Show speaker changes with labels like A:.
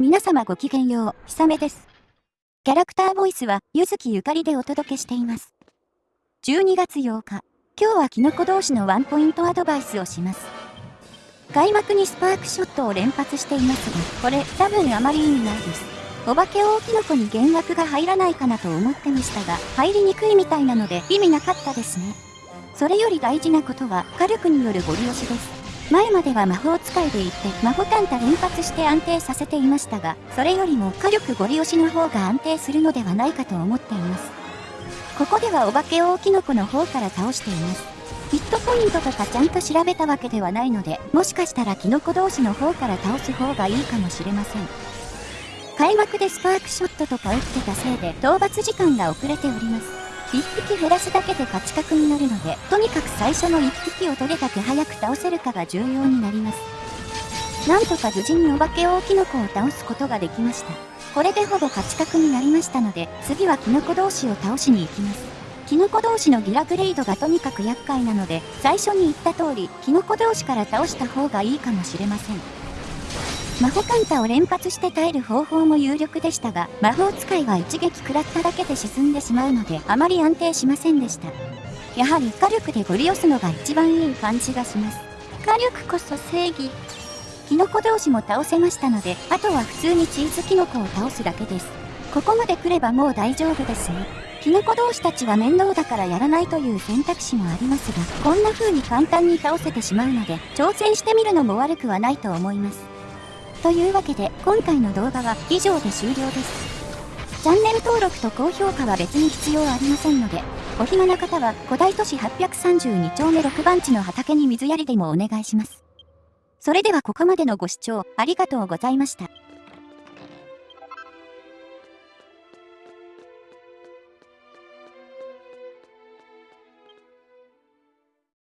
A: 皆様ごきげんよう、ひさめです。キャラクターボイスは、ゆずきゆかりでお届けしています。12月8日、今日はキノコ同士のワンポイントアドバイスをします。開幕にスパークショットを連発していますが、これ多分あまり意味ないです。お化け大キノコに減額が入らないかなと思ってましたが、入りにくいみたいなので意味なかったですね。それより大事なことは、火力によるゴリ押しです。前までは魔法使いでいて魔法カンタ連発して安定させていましたが、それよりも火力ゴリ押しの方が安定するのではないかと思っています。ここではお化け大キノコの方から倒しています。ヒットポイントとかちゃんと調べたわけではないので、もしかしたらキノコ同士の方から倒す方がいいかもしれません。開幕でスパークショットとか打ってたせいで討伐時間が遅れております。1匹減らすだけで勝ち確になるので、とにかく最初の1匹をどれだけ早く倒せるかが重要になります。なんとか無事にお化け大キノコを倒すことができました。これでほぼ勝ち確になりましたので、次はキノコ同士を倒しに行きます。キノコ同士のギラグレイドがとにかく厄介なので、最初に言った通り、キノコ同士から倒した方がいいかもしれません。魔法カンタを連発して耐える方法も有力でしたが、魔法使いは一撃食らっただけで沈んでしまうので、あまり安定しませんでした。やはり火力でゴリ押すのが一番いい感じがします。火力こそ正義。キノコ同士も倒せましたので、あとは普通にチーズキノコを倒すだけです。ここまで来ればもう大丈夫ですね。キノコ同士たちは面倒だからやらないという選択肢もありますが、こんな風に簡単に倒せてしまうので、挑戦してみるのも悪くはないと思います。というわけで、今回の動画は以上で終了です。チャンネル登録と高評価は別に必要ありませんので、お暇な方は古代都市832丁目6番地の畑に水やりでもお願いします。それではここまでのご視聴ありがとうございました。